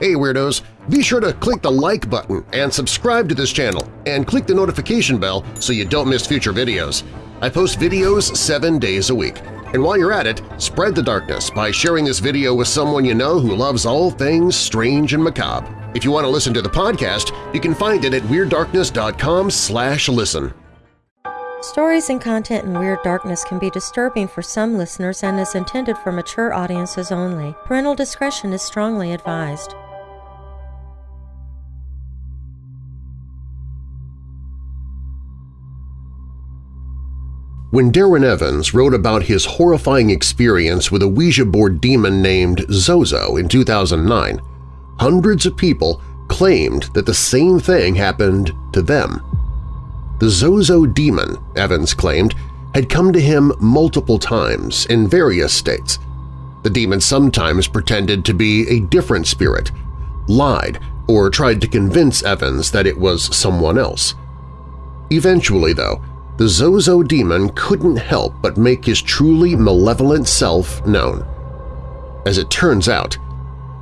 Hey Weirdos! Be sure to click the like button and subscribe to this channel and click the notification bell so you don't miss future videos. I post videos seven days a week. And while you're at it, spread the darkness by sharing this video with someone you know who loves all things strange and macabre. If you want to listen to the podcast, you can find it at WeirdDarkness.com slash listen. Stories and content in Weird Darkness can be disturbing for some listeners and is intended for mature audiences only. Parental discretion is strongly advised. When Darren Evans wrote about his horrifying experience with a Ouija board demon named Zozo in 2009, hundreds of people claimed that the same thing happened to them. The Zozo demon, Evans claimed, had come to him multiple times in various states. The demon sometimes pretended to be a different spirit, lied, or tried to convince Evans that it was someone else. Eventually, though, the Zozo demon couldn't help but make his truly malevolent self known. As it turns out,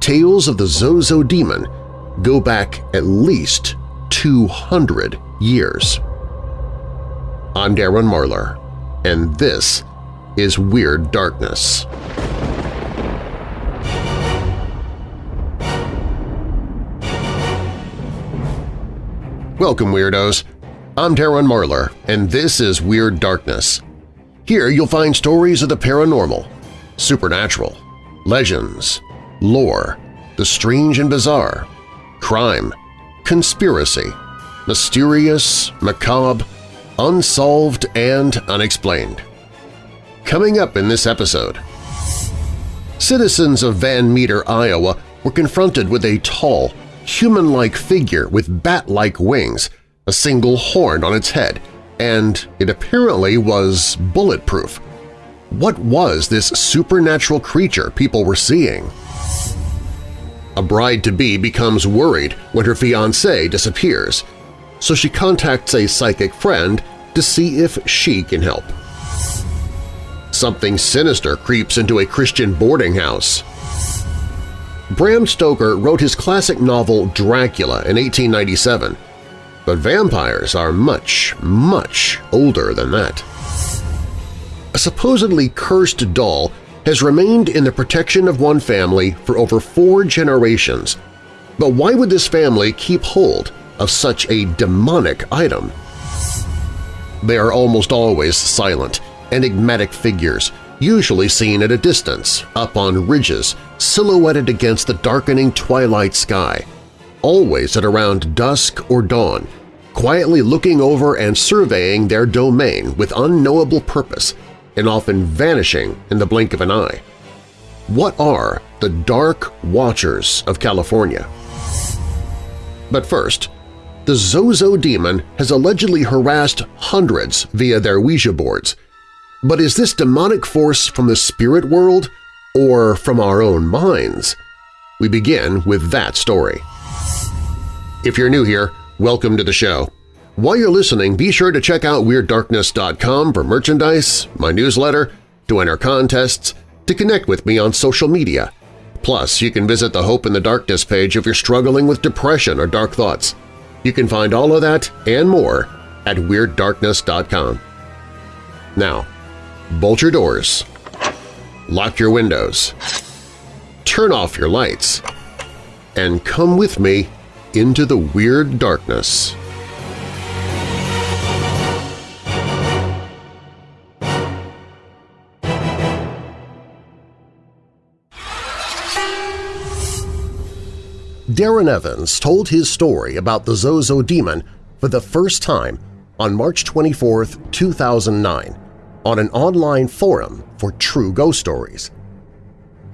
tales of the Zozo demon go back at least 200 years. I'm Darren Marlar, and this is Weird Darkness. Welcome, Weirdos! I'm Darren Marlar, and this is Weird Darkness. Here you'll find stories of the paranormal, supernatural, legends, lore, the strange and bizarre, crime, conspiracy, mysterious, macabre, unsolved, and unexplained. Coming up in this episode… Citizens of Van Meter, Iowa were confronted with a tall, human-like figure with bat-like wings a single horn on its head, and it apparently was bulletproof. What was this supernatural creature people were seeing? A bride-to-be becomes worried when her fiancé disappears, so she contacts a psychic friend to see if she can help. Something sinister creeps into a Christian boarding house. Bram Stoker wrote his classic novel Dracula in 1897, but vampires are much, much older than that. A supposedly cursed doll has remained in the protection of one family for over four generations. But why would this family keep hold of such a demonic item? They are almost always silent, enigmatic figures, usually seen at a distance, up on ridges, silhouetted against the darkening twilight sky, always at around dusk or dawn, quietly looking over and surveying their domain with unknowable purpose and often vanishing in the blink of an eye. What are the Dark Watchers of California? But first, the Zozo demon has allegedly harassed hundreds via their Ouija boards. But is this demonic force from the spirit world or from our own minds? We begin with that story. If you're new here, welcome to the show. While you're listening, be sure to check out WeirdDarkness.com for merchandise, my newsletter, to enter contests, to connect with me on social media. Plus, you can visit the Hope in the Darkness page if you're struggling with depression or dark thoughts. You can find all of that and more at WeirdDarkness.com. Now, bolt your doors, lock your windows, turn off your lights, and come with me into the Weird Darkness. Darren Evans told his story about the Zozo demon for the first time on March 24, 2009, on an online forum for true ghost stories.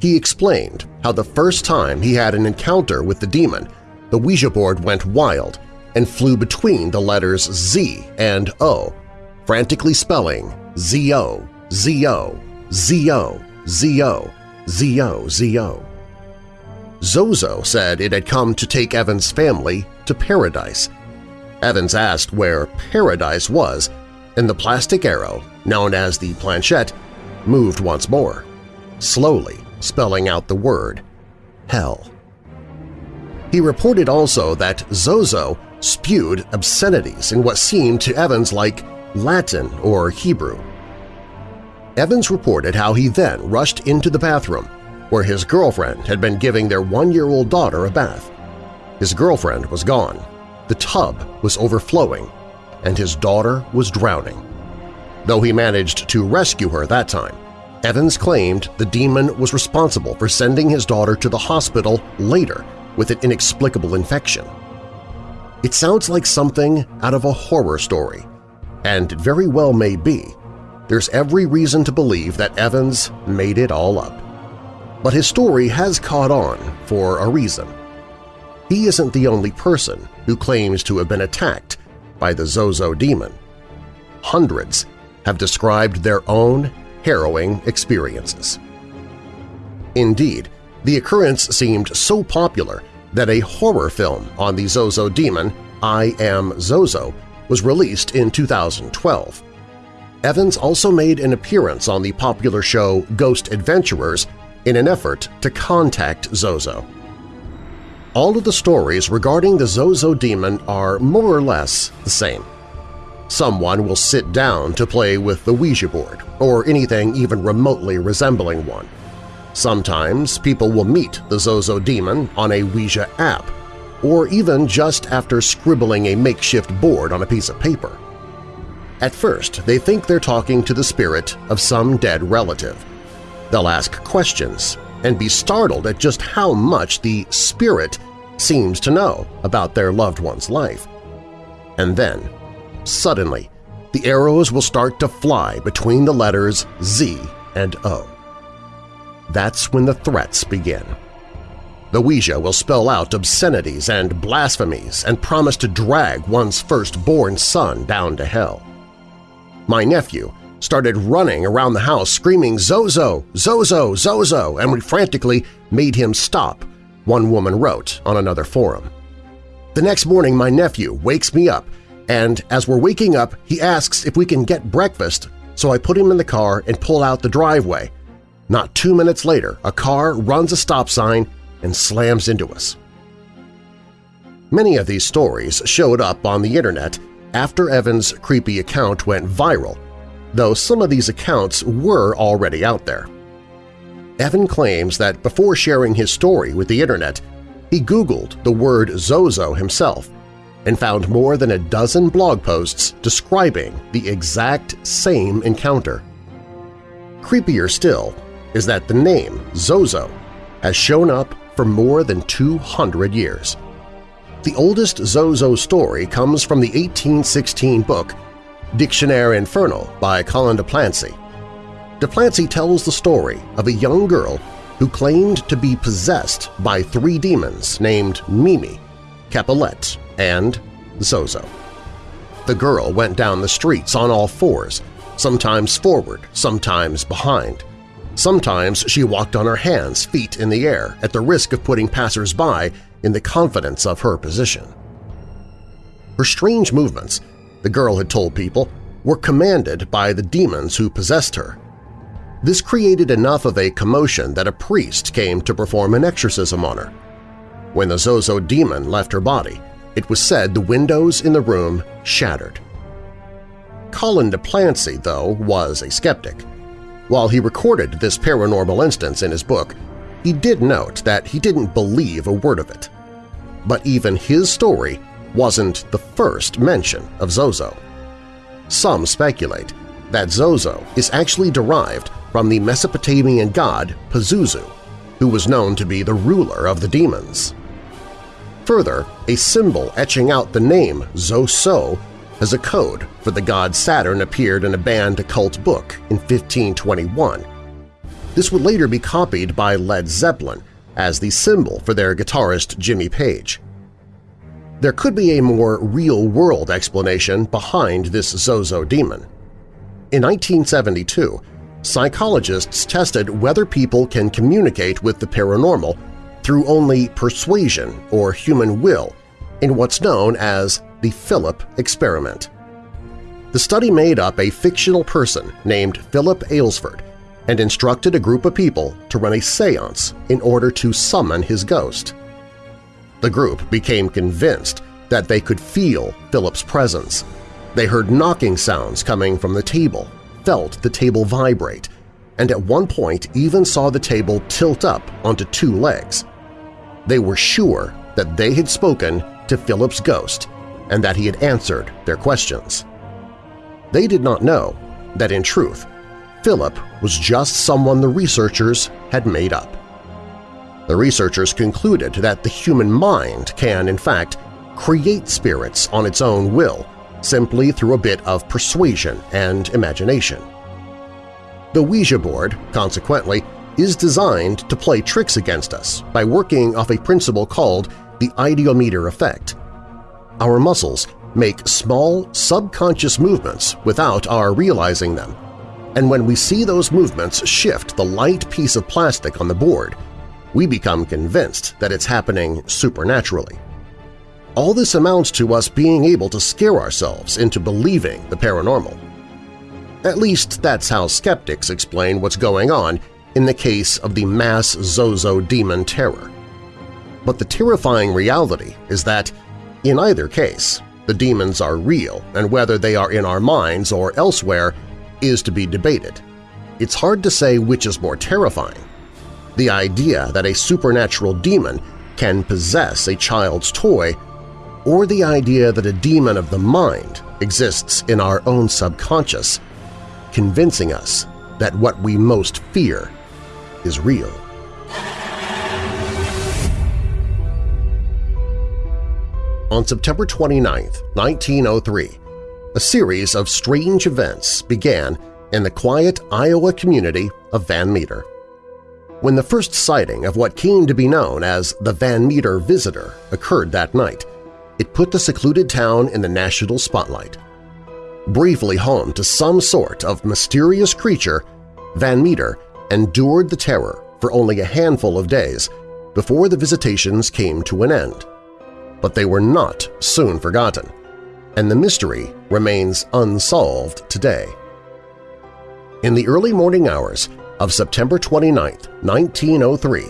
He explained how the first time he had an encounter with the demon, the Ouija board went wild and flew between the letters Z and O, frantically spelling Z-O, Z-O, Z-O, Z-O, Z-O, Z-O. Zozo said it had come to take Evans' family to paradise. Evans asked where paradise was, and the plastic arrow, known as the planchette, moved once more, slowly spelling out the word hell. He reported also that Zozo spewed obscenities in what seemed to Evans like Latin or Hebrew. Evans reported how he then rushed into the bathroom where his girlfriend had been giving their one-year-old daughter a bath. His girlfriend was gone, the tub was overflowing, and his daughter was drowning. Though he managed to rescue her that time, Evans claimed the demon was responsible for sending his daughter to the hospital later with an inexplicable infection. It sounds like something out of a horror story, and it very well may be. There's every reason to believe that Evans made it all up. But his story has caught on for a reason. He isn't the only person who claims to have been attacked by the Zozo demon. Hundreds have described their own harrowing experiences. Indeed, the occurrence seemed so popular that a horror film on the Zozo demon, I Am Zozo, was released in 2012. Evans also made an appearance on the popular show Ghost Adventures in an effort to contact Zozo. All of the stories regarding the Zozo demon are more or less the same. Someone will sit down to play with the Ouija board, or anything even remotely resembling one. Sometimes people will meet the Zozo demon on a Ouija app, or even just after scribbling a makeshift board on a piece of paper. At first, they think they're talking to the spirit of some dead relative. They'll ask questions and be startled at just how much the spirit seems to know about their loved one's life. And then, suddenly, the arrows will start to fly between the letters Z and O. That's when the threats begin. The Ouija will spell out obscenities and blasphemies and promise to drag one's firstborn son down to hell. My nephew started running around the house screaming Zozo, Zozo, Zozo, and we frantically made him stop, one woman wrote on another forum. The next morning my nephew wakes me up, and as we're waking up he asks if we can get breakfast, so I put him in the car and pull out the driveway. Not two minutes later, a car runs a stop sign and slams into us. Many of these stories showed up on the internet after Evan's creepy account went viral though some of these accounts were already out there. Evan claims that before sharing his story with the Internet, he Googled the word Zozo himself and found more than a dozen blog posts describing the exact same encounter. Creepier still is that the name Zozo has shown up for more than 200 years. The oldest Zozo story comes from the 1816 book Dictionnaire Infernal by Colin de Plancy. De Plancy tells the story of a young girl who claimed to be possessed by three demons named Mimi, Capulet, and Zozo. The girl went down the streets on all fours, sometimes forward, sometimes behind. Sometimes she walked on her hands, feet in the air, at the risk of putting passers-by in the confidence of her position. Her strange movements the girl had told people, were commanded by the demons who possessed her. This created enough of a commotion that a priest came to perform an exorcism on her. When the Zozo demon left her body, it was said the windows in the room shattered. Colin de Plancy, though, was a skeptic. While he recorded this paranormal instance in his book, he did note that he didn't believe a word of it. But even his story wasn't the first mention of Zozo. Some speculate that Zozo is actually derived from the Mesopotamian god Pazuzu, who was known to be the ruler of the demons. Further, a symbol etching out the name Zoso as a code for the god Saturn appeared in a banned occult book in 1521. This would later be copied by Led Zeppelin as the symbol for their guitarist Jimmy Page. There could be a more real-world explanation behind this Zozo demon. In 1972, psychologists tested whether people can communicate with the paranormal through only persuasion or human will in what's known as the Philip experiment. The study made up a fictional person named Philip Aylesford and instructed a group of people to run a seance in order to summon his ghost. The group became convinced that they could feel Philip's presence. They heard knocking sounds coming from the table, felt the table vibrate, and at one point even saw the table tilt up onto two legs. They were sure that they had spoken to Philip's ghost and that he had answered their questions. They did not know that in truth, Philip was just someone the researchers had made up. The researchers concluded that the human mind can, in fact, create spirits on its own will simply through a bit of persuasion and imagination. The Ouija board, consequently, is designed to play tricks against us by working off a principle called the ideomotor effect. Our muscles make small, subconscious movements without our realizing them, and when we see those movements shift the light piece of plastic on the board, we become convinced that it's happening supernaturally. All this amounts to us being able to scare ourselves into believing the paranormal. At least that's how skeptics explain what's going on in the case of the mass Zozo demon terror. But the terrifying reality is that, in either case, the demons are real and whether they are in our minds or elsewhere is to be debated. It's hard to say which is more terrifying. The idea that a supernatural demon can possess a child's toy or the idea that a demon of the mind exists in our own subconscious, convincing us that what we most fear is real. On September 29, 1903, a series of strange events began in the quiet Iowa community of Van Meter. When the first sighting of what came to be known as the Van Meter Visitor occurred that night, it put the secluded town in the national spotlight. Briefly home to some sort of mysterious creature, Van Meter endured the terror for only a handful of days before the visitations came to an end. But they were not soon forgotten, and the mystery remains unsolved today. In the early morning hours of September 29, 1903,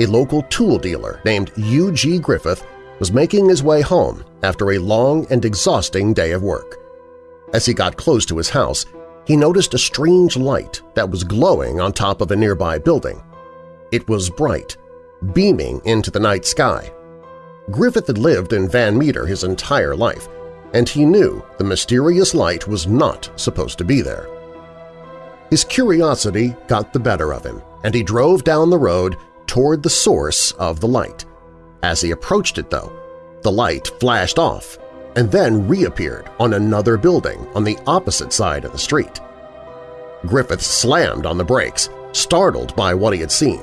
a local tool dealer named U.G. Griffith was making his way home after a long and exhausting day of work. As he got close to his house, he noticed a strange light that was glowing on top of a nearby building. It was bright, beaming into the night sky. Griffith had lived in Van Meter his entire life, and he knew the mysterious light was not supposed to be there. His curiosity got the better of him, and he drove down the road toward the source of the light. As he approached it, though, the light flashed off and then reappeared on another building on the opposite side of the street. Griffith slammed on the brakes, startled by what he had seen.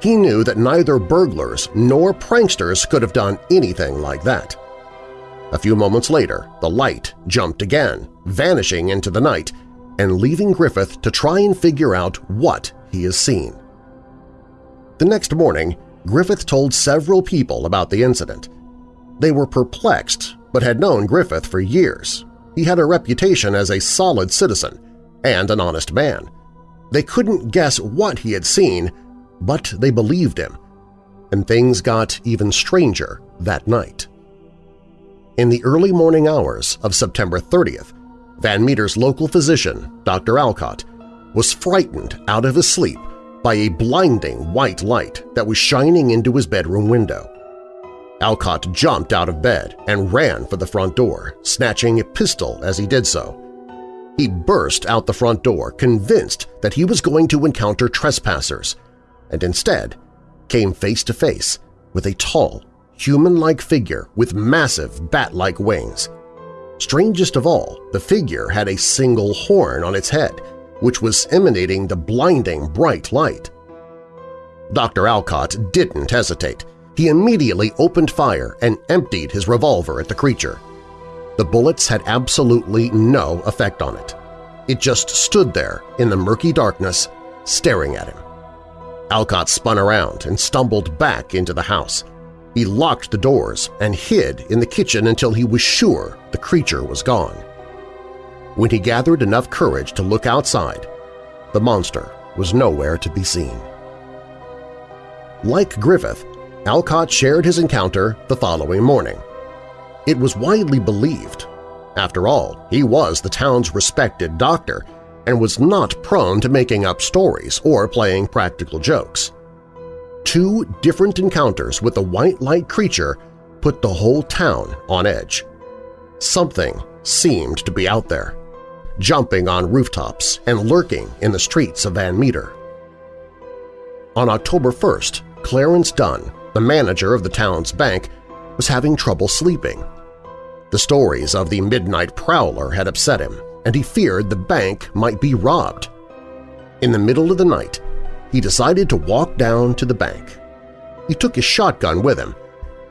He knew that neither burglars nor pranksters could have done anything like that. A few moments later, the light jumped again, vanishing into the night and leaving Griffith to try and figure out what he has seen. The next morning, Griffith told several people about the incident. They were perplexed but had known Griffith for years. He had a reputation as a solid citizen and an honest man. They couldn't guess what he had seen, but they believed him. And things got even stranger that night. In the early morning hours of September 30th, Van Meter's local physician, Dr. Alcott, was frightened out of his sleep by a blinding white light that was shining into his bedroom window. Alcott jumped out of bed and ran for the front door, snatching a pistol as he did so. He burst out the front door, convinced that he was going to encounter trespassers, and instead came face to face with a tall, human-like figure with massive bat-like wings. Strangest of all, the figure had a single horn on its head which was emanating the blinding bright light. Dr. Alcott didn't hesitate. He immediately opened fire and emptied his revolver at the creature. The bullets had absolutely no effect on it. It just stood there in the murky darkness, staring at him. Alcott spun around and stumbled back into the house. He locked the doors and hid in the kitchen until he was sure the creature was gone. When he gathered enough courage to look outside, the monster was nowhere to be seen. Like Griffith, Alcott shared his encounter the following morning. It was widely believed. After all, he was the town's respected doctor and was not prone to making up stories or playing practical jokes. Two different encounters with the white light creature put the whole town on edge. Something seemed to be out there, jumping on rooftops and lurking in the streets of Van Meter. On October 1st, Clarence Dunn, the manager of the town's bank, was having trouble sleeping. The stories of the midnight prowler had upset him, and he feared the bank might be robbed. In the middle of the night, he decided to walk down to the bank. He took his shotgun with him.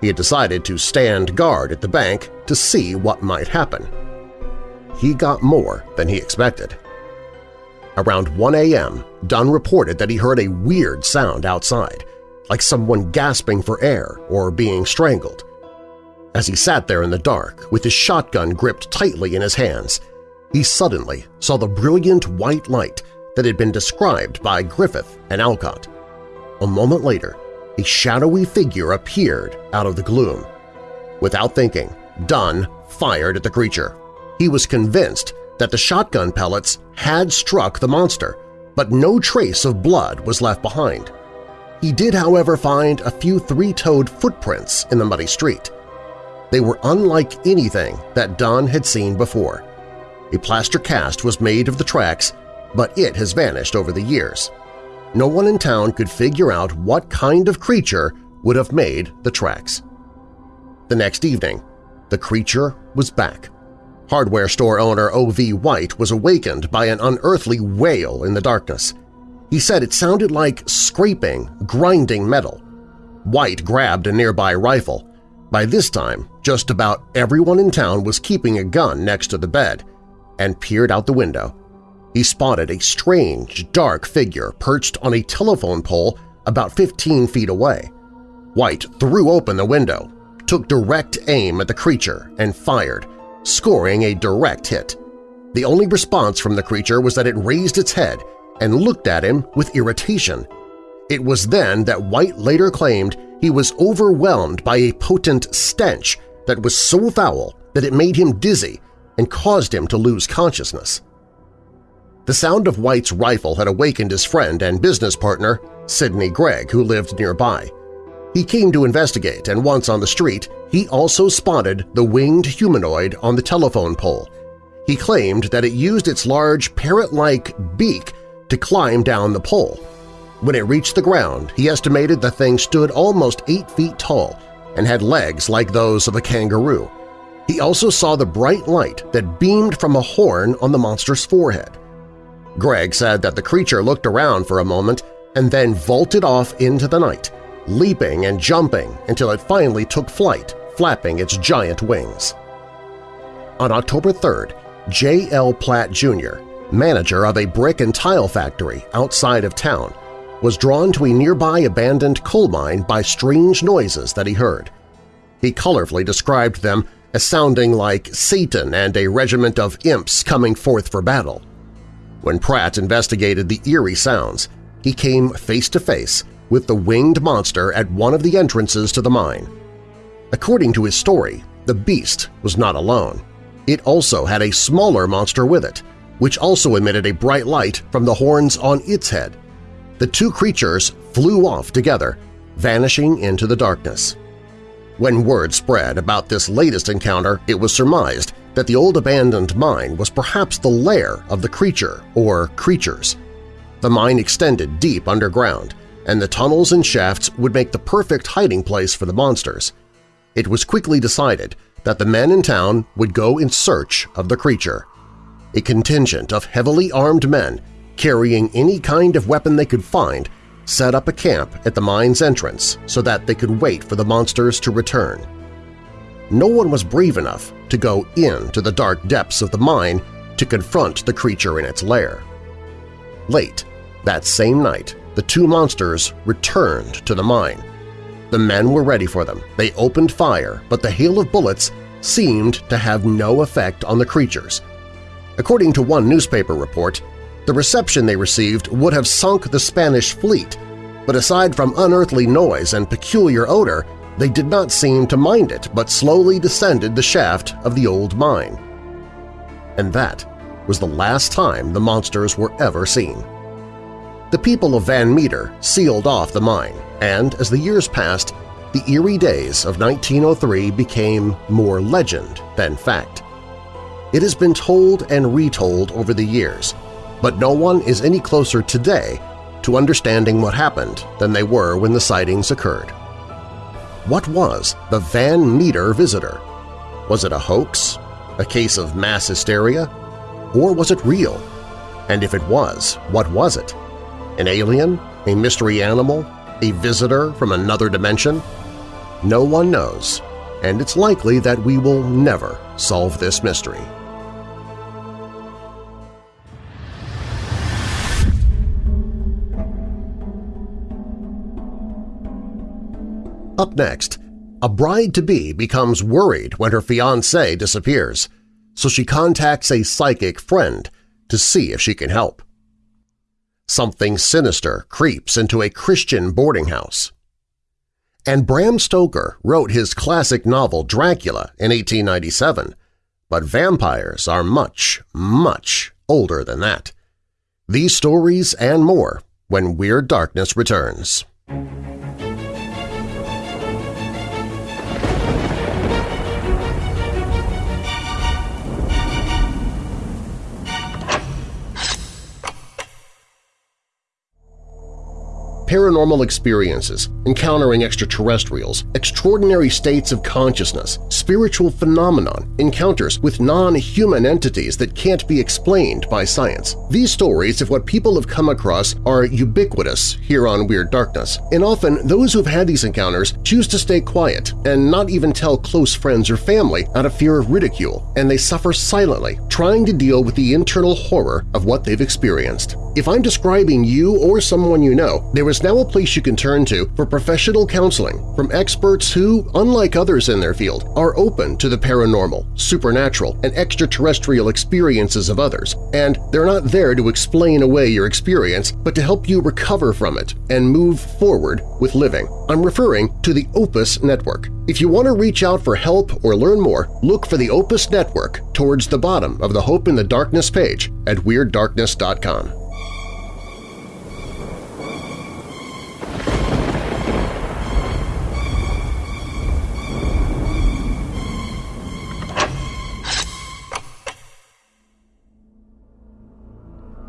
He had decided to stand guard at the bank to see what might happen. He got more than he expected. Around 1 a.m., Dunn reported that he heard a weird sound outside, like someone gasping for air or being strangled. As he sat there in the dark with his shotgun gripped tightly in his hands, he suddenly saw the brilliant white light that had been described by Griffith and Alcott. A moment later, a shadowy figure appeared out of the gloom. Without thinking, Dunn fired at the creature. He was convinced that the shotgun pellets had struck the monster, but no trace of blood was left behind. He did, however, find a few three-toed footprints in the muddy street. They were unlike anything that Dunn had seen before. A plaster cast was made of the tracks, but it has vanished over the years. No one in town could figure out what kind of creature would have made the tracks. The next evening, the creature was back. Hardware store owner O.V. White was awakened by an unearthly wail in the darkness. He said it sounded like scraping, grinding metal. White grabbed a nearby rifle. By this time, just about everyone in town was keeping a gun next to the bed and peered out the window. He spotted a strange, dark figure perched on a telephone pole about 15 feet away. White threw open the window, took direct aim at the creature, and fired, scoring a direct hit. The only response from the creature was that it raised its head and looked at him with irritation. It was then that White later claimed he was overwhelmed by a potent stench that was so foul that it made him dizzy and caused him to lose consciousness. The sound of White's rifle had awakened his friend and business partner, Sidney Gregg, who lived nearby. He came to investigate, and once on the street, he also spotted the winged humanoid on the telephone pole. He claimed that it used its large parrot-like beak to climb down the pole. When it reached the ground, he estimated the thing stood almost eight feet tall and had legs like those of a kangaroo. He also saw the bright light that beamed from a horn on the monster's forehead. Gregg said that the creature looked around for a moment and then vaulted off into the night, leaping and jumping until it finally took flight, flapping its giant wings. On October 3rd, J. L. Platt, Jr., manager of a brick and tile factory outside of town, was drawn to a nearby abandoned coal mine by strange noises that he heard. He colorfully described them as sounding like Satan and a regiment of imps coming forth for battle. When Pratt investigated the eerie sounds, he came face to face with the winged monster at one of the entrances to the mine. According to his story, the beast was not alone. It also had a smaller monster with it, which also emitted a bright light from the horns on its head. The two creatures flew off together, vanishing into the darkness. When word spread about this latest encounter, it was surmised that the old abandoned mine was perhaps the lair of the creature or creatures. The mine extended deep underground, and the tunnels and shafts would make the perfect hiding place for the monsters. It was quickly decided that the men in town would go in search of the creature. A contingent of heavily armed men carrying any kind of weapon they could find set up a camp at the mine's entrance so that they could wait for the monsters to return. No one was brave enough to go into the dark depths of the mine to confront the creature in its lair. Late that same night, the two monsters returned to the mine. The men were ready for them. They opened fire, but the hail of bullets seemed to have no effect on the creatures. According to one newspaper report, the reception they received would have sunk the Spanish fleet, but aside from unearthly noise and peculiar odor, they did not seem to mind it but slowly descended the shaft of the old mine. And that was the last time the monsters were ever seen. The people of Van Meter sealed off the mine, and as the years passed, the eerie days of 1903 became more legend than fact. It has been told and retold over the years, but no one is any closer today to understanding what happened than they were when the sightings occurred. What was the Van Meter visitor? Was it a hoax? A case of mass hysteria? Or was it real? And if it was, what was it? An alien? A mystery animal? A visitor from another dimension? No one knows, and it's likely that we will never solve this mystery. Up next, a bride-to-be becomes worried when her fiancé disappears, so she contacts a psychic friend to see if she can help. Something sinister creeps into a Christian boarding house. And Bram Stoker wrote his classic novel Dracula in 1897, but vampires are much, much older than that. These stories and more when Weird Darkness returns. Paranormal experiences, encountering extraterrestrials, extraordinary states of consciousness, spiritual phenomenon, encounters with non-human entities that can't be explained by science. These stories of what people have come across are ubiquitous here on Weird Darkness, and often those who've had these encounters choose to stay quiet and not even tell close friends or family out of fear of ridicule, and they suffer silently, trying to deal with the internal horror of what they've experienced. If I'm describing you or someone you know, there is now a place you can turn to for professional counseling from experts who, unlike others in their field, are open to the paranormal, supernatural, and extraterrestrial experiences of others, and they're not there to explain away your experience but to help you recover from it and move forward with living. I'm referring to the Opus Network. If you want to reach out for help or learn more, look for the Opus Network towards the bottom of the Hope in the Darkness page at WeirdDarkness.com.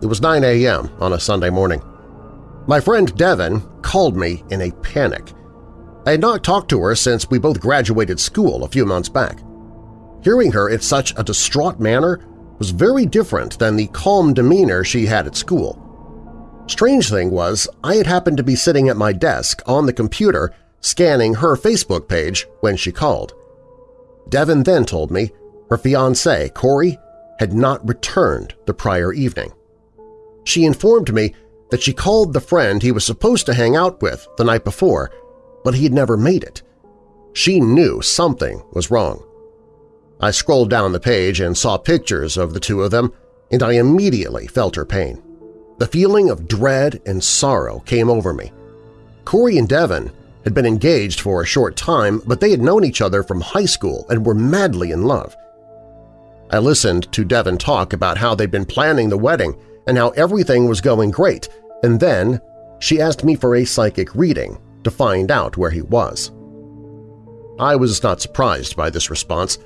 It was 9 a.m. on a Sunday morning. My friend Devin called me in a panic. I had not talked to her since we both graduated school a few months back. Hearing her in such a distraught manner was very different than the calm demeanor she had at school. Strange thing was, I had happened to be sitting at my desk on the computer scanning her Facebook page when she called. Devin then told me her fiancé, Corey, had not returned the prior evening. She informed me that she called the friend he was supposed to hang out with the night before, but he had never made it. She knew something was wrong. I scrolled down the page and saw pictures of the two of them, and I immediately felt her pain. The feeling of dread and sorrow came over me. Corey and Devin had been engaged for a short time, but they had known each other from high school and were madly in love. I listened to Devin talk about how they'd been planning the wedding and how everything was going great, and then she asked me for a psychic reading to find out where he was. I was not surprised by this response.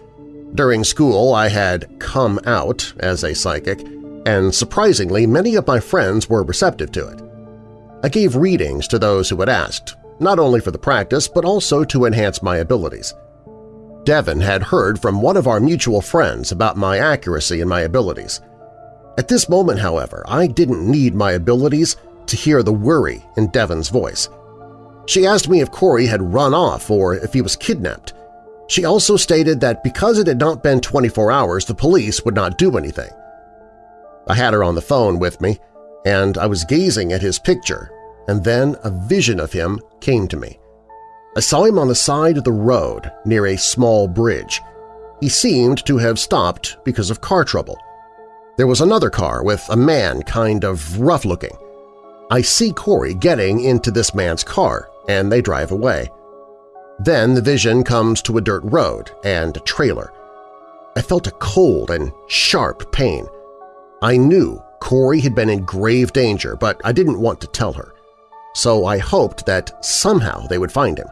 During school I had come out as a psychic, and surprisingly many of my friends were receptive to it. I gave readings to those who had asked, not only for the practice but also to enhance my abilities. Devin had heard from one of our mutual friends about my accuracy and my abilities. At this moment, however, I didn't need my abilities to hear the worry in Devin's voice. She asked me if Corey had run off or if he was kidnapped. She also stated that because it had not been 24 hours, the police would not do anything. I had her on the phone with me, and I was gazing at his picture, and then a vision of him came to me. I saw him on the side of the road near a small bridge. He seemed to have stopped because of car trouble. There was another car with a man kind of rough-looking. I see Corey getting into this man's car, and they drive away. Then the vision comes to a dirt road and a trailer. I felt a cold and sharp pain. I knew Corey had been in grave danger, but I didn't want to tell her. So I hoped that somehow they would find him.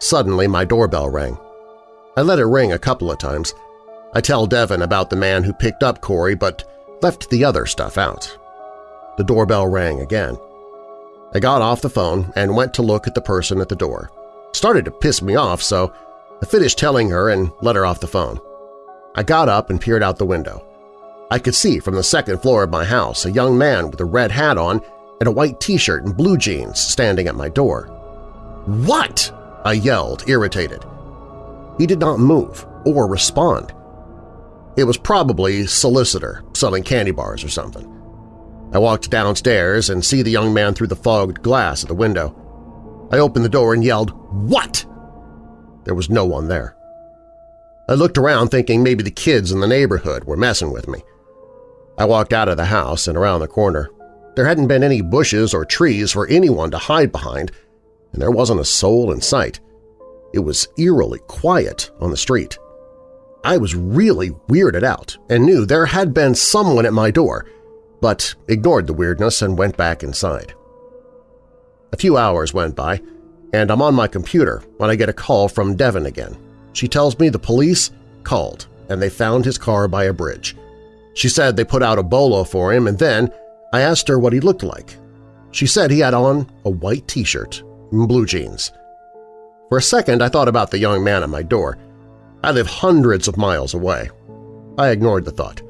Suddenly my doorbell rang. I let it ring a couple of times. I tell Devin about the man who picked up Corey but left the other stuff out. The doorbell rang again. I got off the phone and went to look at the person at the door. It started to piss me off, so I finished telling her and let her off the phone. I got up and peered out the window. I could see from the second floor of my house a young man with a red hat on and a white t-shirt and blue jeans standing at my door. "'What?' I yelled, irritated. He did not move or respond. It was probably solicitor selling candy bars or something. I walked downstairs and see the young man through the fogged glass at the window. I opened the door and yelled, What? There was no one there. I looked around thinking maybe the kids in the neighborhood were messing with me. I walked out of the house and around the corner. There hadn't been any bushes or trees for anyone to hide behind, and there wasn't a soul in sight. It was eerily quiet on the street. I was really weirded out and knew there had been someone at my door, but ignored the weirdness and went back inside. A few hours went by, and I'm on my computer when I get a call from Devin again. She tells me the police called and they found his car by a bridge. She said they put out a bolo for him and then I asked her what he looked like. She said he had on a white t-shirt and blue jeans. For a second I thought about the young man at my door. I live hundreds of miles away. I ignored the thought.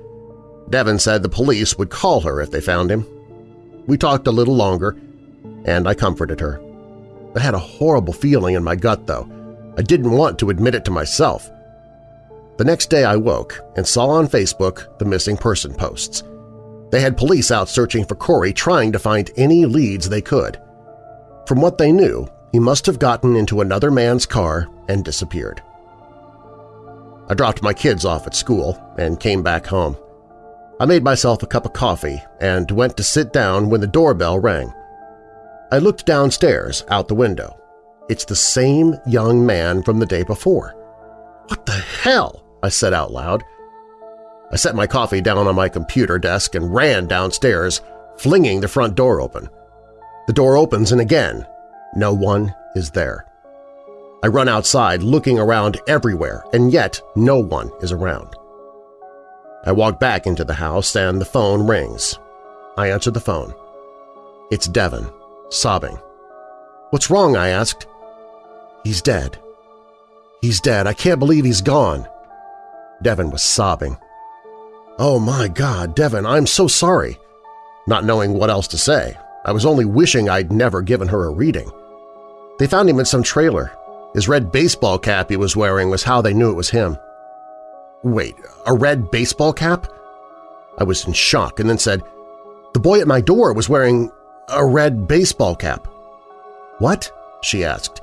Devin said the police would call her if they found him. We talked a little longer, and I comforted her. I had a horrible feeling in my gut, though. I didn't want to admit it to myself. The next day I woke and saw on Facebook the missing person posts. They had police out searching for Corey trying to find any leads they could. From what they knew, he must have gotten into another man's car and disappeared. I dropped my kids off at school and came back home. I made myself a cup of coffee and went to sit down when the doorbell rang. I looked downstairs out the window. It's the same young man from the day before. What the hell? I said out loud. I set my coffee down on my computer desk and ran downstairs, flinging the front door open. The door opens and again, no one is there. I run outside looking around everywhere, and yet no one is around. I walk back into the house and the phone rings. I answer the phone. It's Devin, sobbing. What's wrong? I asked. He's dead. He's dead. I can't believe he's gone. Devin was sobbing. Oh my God, Devin, I'm so sorry. Not knowing what else to say, I was only wishing I'd never given her a reading. They found him in some trailer. His red baseball cap he was wearing was how they knew it was him. Wait, a red baseball cap? I was in shock and then said, The boy at my door was wearing a red baseball cap. What? she asked.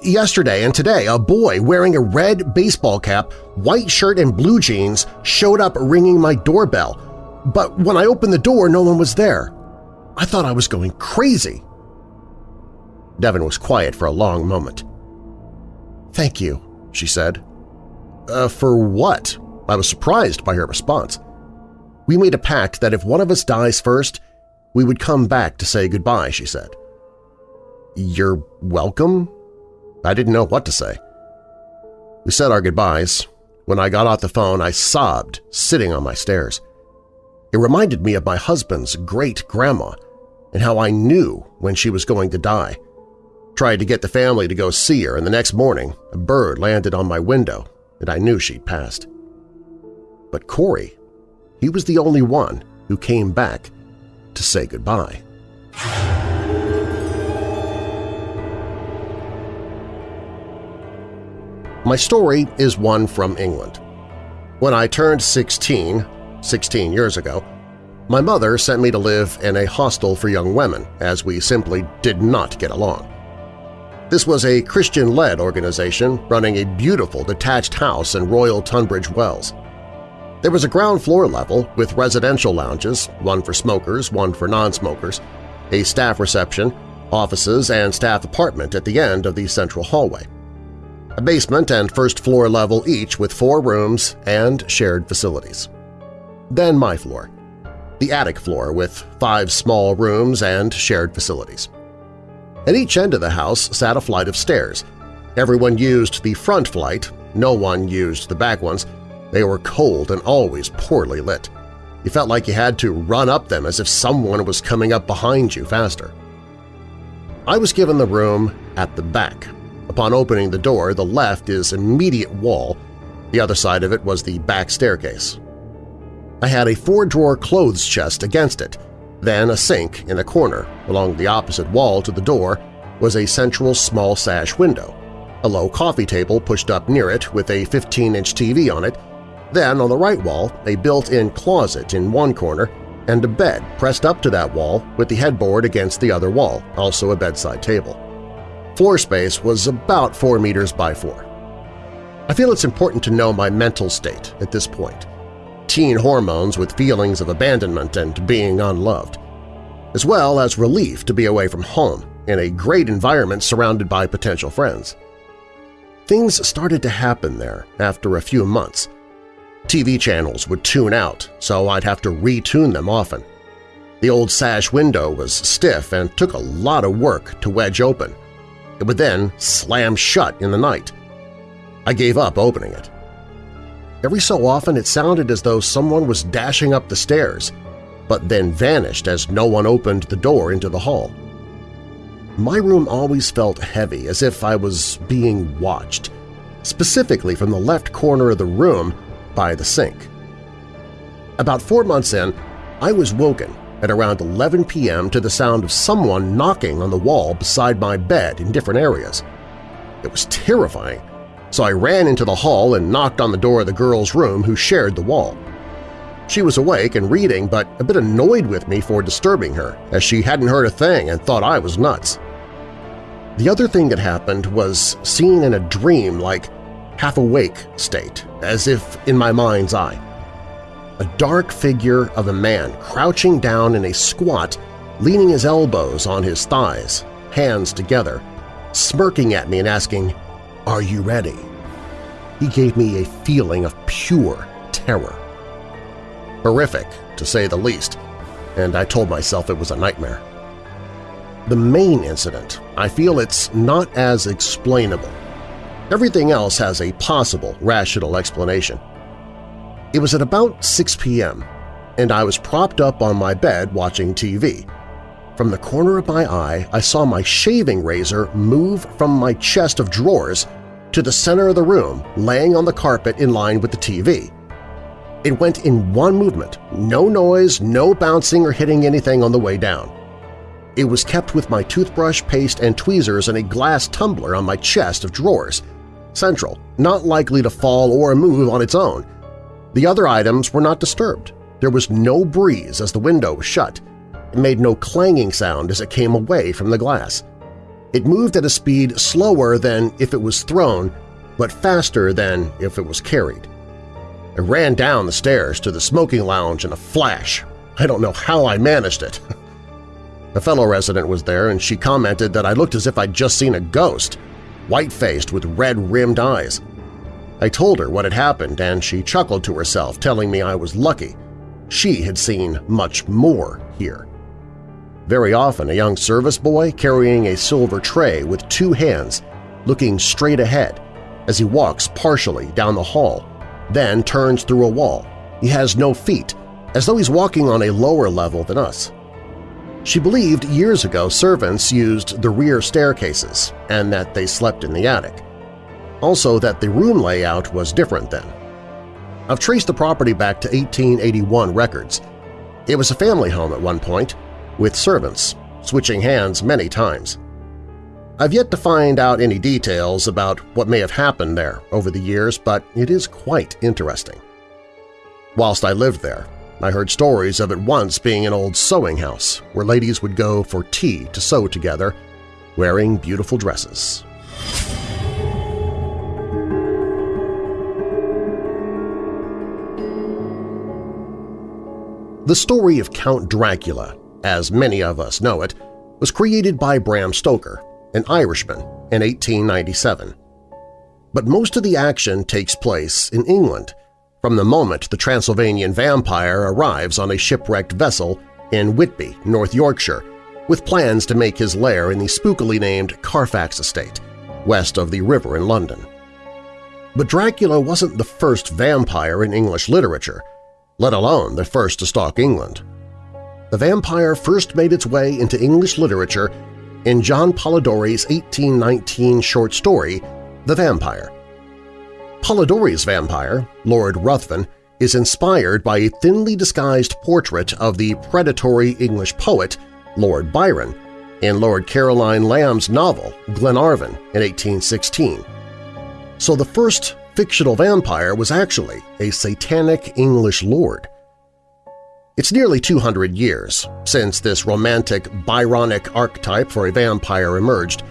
Yesterday and today, a boy wearing a red baseball cap, white shirt and blue jeans showed up ringing my doorbell, but when I opened the door, no one was there. I thought I was going crazy. Devin was quiet for a long moment. Thank you, she said. Uh, for what? I was surprised by her response. We made a pact that if one of us dies first, we would come back to say goodbye, she said. You're welcome? I didn't know what to say. We said our goodbyes. When I got off the phone, I sobbed, sitting on my stairs. It reminded me of my husband's great-grandma and how I knew when she was going to die. Tried to get the family to go see her, and the next morning a bird landed on my window and I knew she'd passed. But Corey, he was the only one who came back to say goodbye. My story is one from England. When I turned 16, 16 years ago, my mother sent me to live in a hostel for young women as we simply did not get along. This was a Christian-led organization running a beautiful detached house in Royal Tunbridge Wells. There was a ground floor level with residential lounges, one for smokers, one for non-smokers, a staff reception, offices, and staff apartment at the end of the central hallway. A basement and first floor level each with four rooms and shared facilities. Then my floor, the attic floor with five small rooms and shared facilities. At each end of the house sat a flight of stairs. Everyone used the front flight, no one used the back ones. They were cold and always poorly lit. You felt like you had to run up them as if someone was coming up behind you faster. I was given the room at the back. Upon opening the door, the left is immediate wall, the other side of it was the back staircase. I had a four-drawer clothes chest against it, then a sink in a corner. Along the opposite wall to the door was a central small sash window, a low coffee table pushed up near it with a 15-inch TV on it, then on the right wall a built-in closet in one corner and a bed pressed up to that wall with the headboard against the other wall, also a bedside table. Floor space was about 4 meters by 4. I feel it's important to know my mental state at this point teen hormones with feelings of abandonment and being unloved, as well as relief to be away from home in a great environment surrounded by potential friends. Things started to happen there after a few months. TV channels would tune out, so I'd have to retune them often. The old sash window was stiff and took a lot of work to wedge open. It would then slam shut in the night. I gave up opening it. Every so often it sounded as though someone was dashing up the stairs, but then vanished as no one opened the door into the hall. My room always felt heavy, as if I was being watched, specifically from the left corner of the room by the sink. About four months in, I was woken at around 11 p.m. to the sound of someone knocking on the wall beside my bed in different areas. It was terrifying, so I ran into the hall and knocked on the door of the girl's room who shared the wall. She was awake and reading, but a bit annoyed with me for disturbing her, as she hadn't heard a thing and thought I was nuts. The other thing that happened was seen in a dream like half-awake state, as if in my mind's eye. A dark figure of a man crouching down in a squat, leaning his elbows on his thighs, hands together, smirking at me and asking, are you ready? He gave me a feeling of pure terror. Horrific, to say the least, and I told myself it was a nightmare. The main incident, I feel it's not as explainable. Everything else has a possible rational explanation. It was at about 6 p.m., and I was propped up on my bed watching TV. From the corner of my eye, I saw my shaving razor move from my chest of drawers to the center of the room, laying on the carpet in line with the TV. It went in one movement, no noise, no bouncing or hitting anything on the way down. It was kept with my toothbrush, paste, and tweezers in a glass tumbler on my chest of drawers, central, not likely to fall or move on its own. The other items were not disturbed. There was no breeze as the window was shut, made no clanging sound as it came away from the glass. It moved at a speed slower than if it was thrown, but faster than if it was carried. I ran down the stairs to the smoking lounge in a flash. I don't know how I managed it. a fellow resident was there and she commented that I looked as if I'd just seen a ghost, white-faced with red-rimmed eyes. I told her what had happened and she chuckled to herself, telling me I was lucky. She had seen much more here. Very often a young service boy carrying a silver tray with two hands, looking straight ahead as he walks partially down the hall, then turns through a wall. He has no feet, as though he's walking on a lower level than us. She believed years ago servants used the rear staircases and that they slept in the attic. Also that the room layout was different then. I've traced the property back to 1881 records. It was a family home at one point, with servants, switching hands many times. I've yet to find out any details about what may have happened there over the years, but it is quite interesting. Whilst I lived there, I heard stories of it once being an old sewing house where ladies would go for tea to sew together, wearing beautiful dresses. The story of Count Dracula as many of us know it, was created by Bram Stoker, an Irishman, in 1897. But most of the action takes place in England, from the moment the Transylvanian vampire arrives on a shipwrecked vessel in Whitby, North Yorkshire, with plans to make his lair in the spookily named Carfax Estate, west of the river in London. But Dracula wasn't the first vampire in English literature, let alone the first to stalk England. The vampire first made its way into English literature in John Polidori's 1819 short story, The Vampire. Polidori's vampire, Lord Ruthven, is inspired by a thinly disguised portrait of the predatory English poet Lord Byron in Lord Caroline Lamb's novel Glenarvon in 1816. So the first fictional vampire was actually a satanic English lord. It's nearly 200 years since this romantic Byronic archetype for a vampire emerged,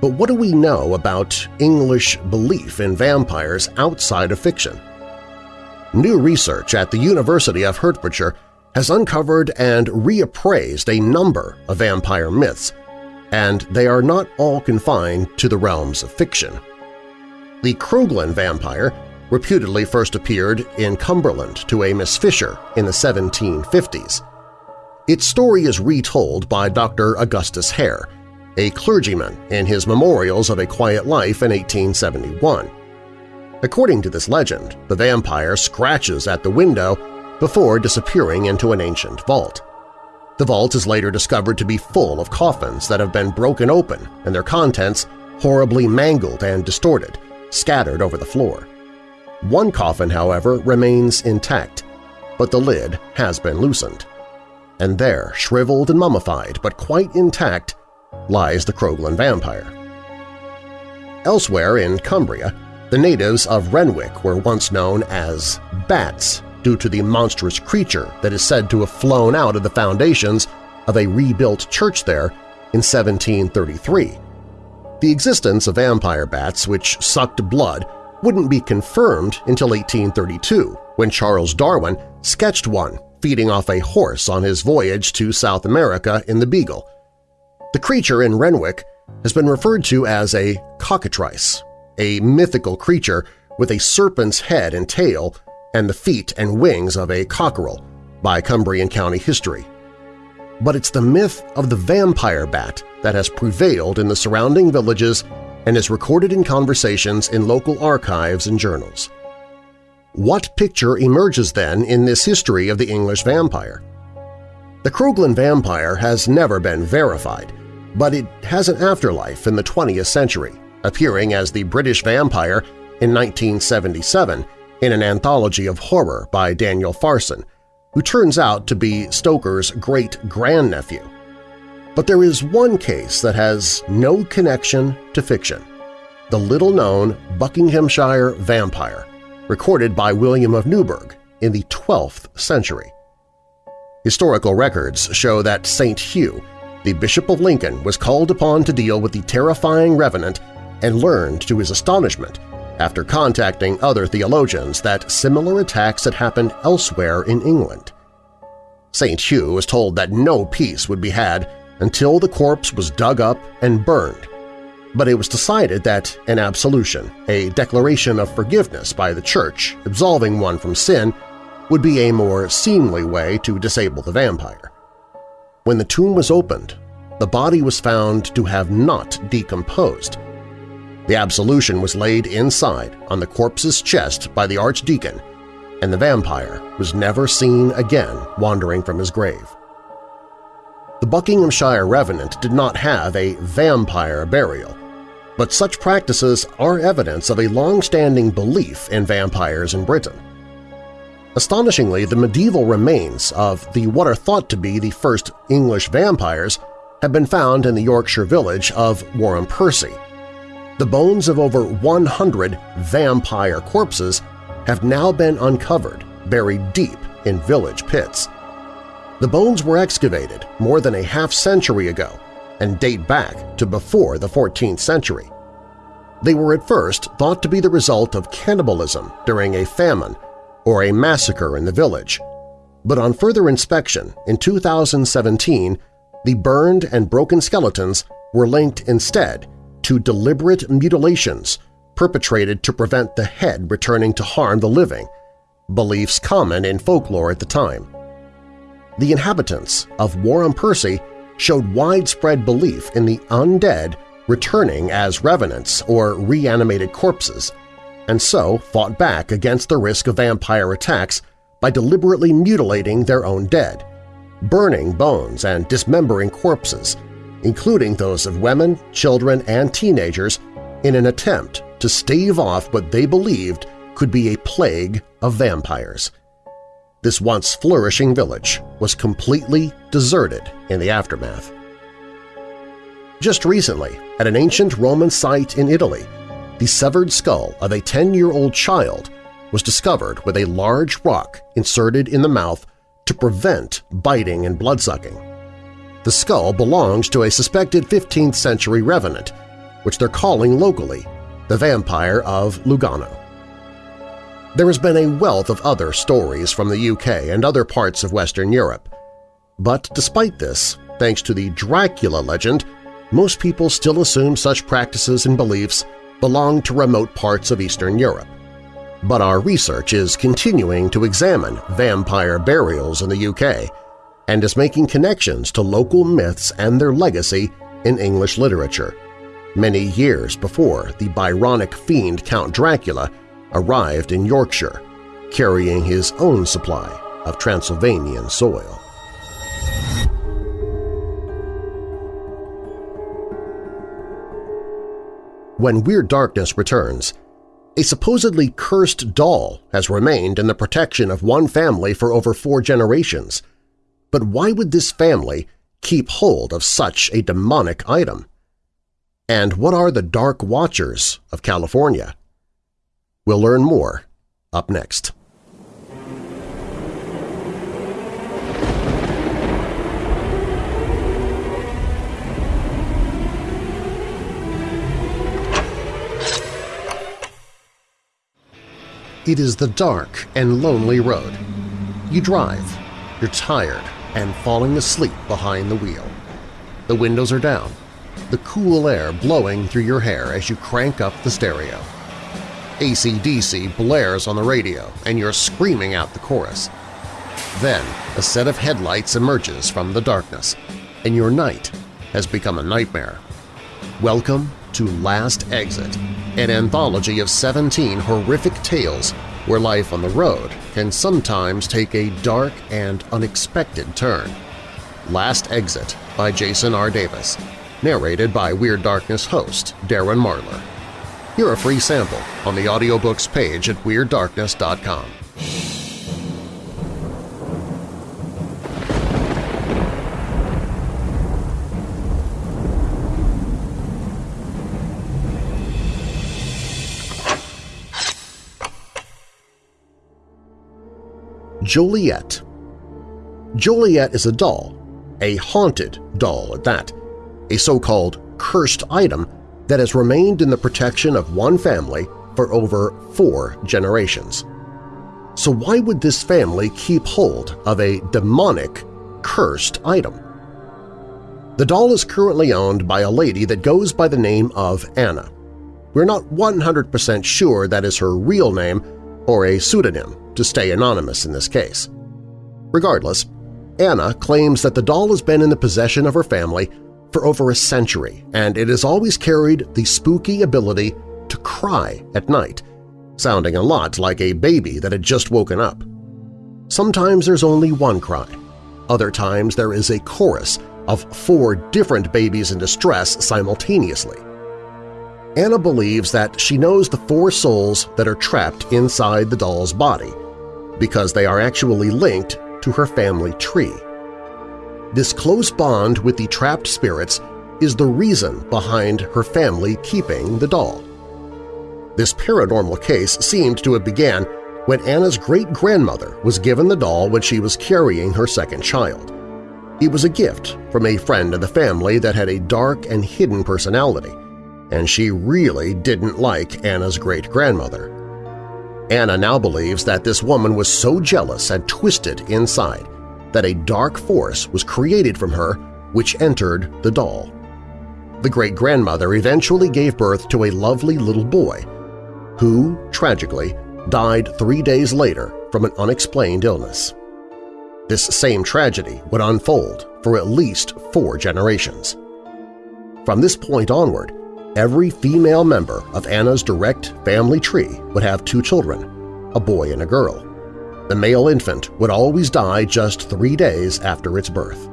but what do we know about English belief in vampires outside of fiction? New research at the University of Hertfordshire has uncovered and reappraised a number of vampire myths, and they are not all confined to the realms of fiction. The Croglin vampire reputedly first appeared in Cumberland to a Miss Fisher in the 1750s. Its story is retold by Dr. Augustus Hare, a clergyman in his Memorials of a Quiet Life in 1871. According to this legend, the vampire scratches at the window before disappearing into an ancient vault. The vault is later discovered to be full of coffins that have been broken open and their contents horribly mangled and distorted, scattered over the floor. One coffin, however, remains intact, but the lid has been loosened. And there, shriveled and mummified but quite intact, lies the Croglin vampire. Elsewhere in Cumbria, the natives of Renwick were once known as bats due to the monstrous creature that is said to have flown out of the foundations of a rebuilt church there in 1733. The existence of vampire bats which sucked blood wouldn't be confirmed until 1832 when Charles Darwin sketched one feeding off a horse on his voyage to South America in the Beagle. The creature in Renwick has been referred to as a cockatrice, a mythical creature with a serpent's head and tail and the feet and wings of a cockerel by Cumbrian County history. But it's the myth of the vampire bat that has prevailed in the surrounding villages and is recorded in conversations in local archives and journals. What picture emerges then in this history of the English vampire? The Croglin vampire has never been verified, but it has an afterlife in the 20th century, appearing as the British vampire in 1977 in an anthology of horror by Daniel Farson, who turns out to be Stoker's great-grandnephew. But there is one case that has no connection to fiction – the little-known Buckinghamshire vampire, recorded by William of Newburgh in the 12th century. Historical records show that St. Hugh, the Bishop of Lincoln, was called upon to deal with the terrifying revenant and learned, to his astonishment, after contacting other theologians that similar attacks had happened elsewhere in England. St. Hugh was told that no peace would be had until the corpse was dug up and burned, but it was decided that an absolution, a declaration of forgiveness by the Church absolving one from sin, would be a more seemly way to disable the vampire. When the tomb was opened, the body was found to have not decomposed, the absolution was laid inside on the corpse's chest by the archdeacon, and the vampire was never seen again wandering from his grave. The Buckinghamshire Revenant did not have a vampire burial, but such practices are evidence of a long-standing belief in vampires in Britain. Astonishingly, the medieval remains of the what are thought to be the first English vampires have been found in the Yorkshire village of Wharram Percy, the bones of over 100 vampire corpses have now been uncovered, buried deep in village pits. The bones were excavated more than a half-century ago and date back to before the 14th century. They were at first thought to be the result of cannibalism during a famine or a massacre in the village, But on further inspection, in 2017, the burned and broken skeletons were linked instead to deliberate mutilations perpetrated to prevent the head returning to harm the living, beliefs common in folklore at the time. The inhabitants of Wharram Percy showed widespread belief in the undead returning as revenants or reanimated corpses, and so fought back against the risk of vampire attacks by deliberately mutilating their own dead, burning bones and dismembering corpses, including those of women, children, and teenagers in an attempt to stave off what they believed could be a plague of vampires. This once flourishing village was completely deserted in the aftermath. Just recently, at an ancient Roman site in Italy, the severed skull of a 10-year-old child was discovered with a large rock inserted in the mouth to prevent biting and bloodsucking. The skull belongs to a suspected 15th century revenant, which they're calling locally the Vampire of Lugnano. There has been a wealth of other stories from the UK and other parts of Western Europe. But despite this, thanks to the Dracula legend, most people still assume such practices and beliefs belong to remote parts of Eastern Europe. But our research is continuing to examine vampire burials in the UK and is making connections to local myths and their legacy in English literature, many years before the Byronic fiend Count Dracula arrived in Yorkshire, carrying his own supply of Transylvanian soil. When Weird Darkness returns, a supposedly cursed doll has remained in the protection of one family for over four generations. But why would this family keep hold of such a demonic item? And what are the Dark Watchers of California? We'll learn more up next. It is the dark and lonely road. You drive, you're tired and falling asleep behind the wheel. The windows are down, the cool air blowing through your hair as you crank up the stereo. ACDC blares on the radio and you're screaming out the chorus. Then a set of headlights emerges from the darkness, and your night has become a nightmare. Welcome to Last Exit, an anthology of 17 horrific tales where life on the road can sometimes take a dark and unexpected turn. Last Exit by Jason R. Davis, narrated by Weird Darkness host Darren Marlar. Hear a free sample on the audiobooks page at WeirdDarkness.com. Joliet Joliet is a doll, a haunted doll at that, a so-called cursed item that has remained in the protection of one family for over four generations. So why would this family keep hold of a demonic, cursed item? The doll is currently owned by a lady that goes by the name of Anna. We're not 100% sure that is her real name or a pseudonym to stay anonymous in this case. Regardless, Anna claims that the doll has been in the possession of her family for over a century, and it has always carried the spooky ability to cry at night, sounding a lot like a baby that had just woken up. Sometimes there's only one cry. Other times there is a chorus of four different babies in distress simultaneously. Anna believes that she knows the four souls that are trapped inside the doll's body because they are actually linked to her family tree. This close bond with the trapped spirits is the reason behind her family keeping the doll. This paranormal case seemed to have began when Anna's great-grandmother was given the doll when she was carrying her second child. It was a gift from a friend of the family that had a dark and hidden personality, and she really didn't like Anna's great-grandmother. Anna now believes that this woman was so jealous and twisted inside that a dark force was created from her which entered the doll. The great-grandmother eventually gave birth to a lovely little boy who, tragically, died three days later from an unexplained illness. This same tragedy would unfold for at least four generations. From this point onward, every female member of Anna's direct family tree would have two children, a boy and a girl. The male infant would always die just three days after its birth.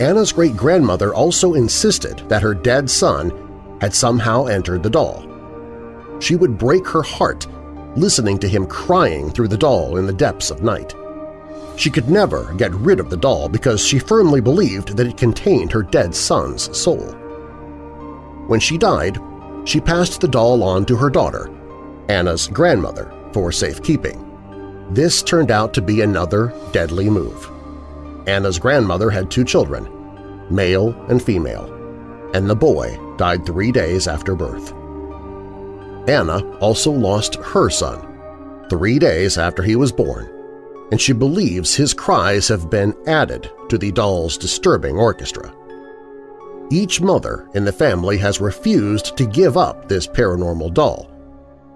Anna's great-grandmother also insisted that her dead son had somehow entered the doll. She would break her heart listening to him crying through the doll in the depths of night. She could never get rid of the doll because she firmly believed that it contained her dead son's soul. When she died, she passed the doll on to her daughter, Anna's grandmother, for safekeeping. This turned out to be another deadly move. Anna's grandmother had two children, male and female, and the boy died three days after birth. Anna also lost her son, three days after he was born, and she believes his cries have been added to the doll's disturbing orchestra. Each mother in the family has refused to give up this paranormal doll.